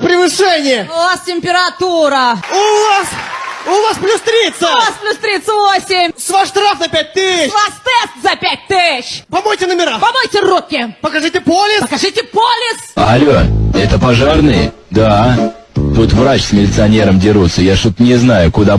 превышение! У вас температура. У вас... У вас плюс 30! У вас плюс 38. С ваш штраф на 5 У С вас тест за 5 тысяч. Помойте номера! Помойте руки. Покажите полис! Покажите полис. Алло, это пожарные? Да. Тут врач с милиционером дерутся, я что-то не знаю, куда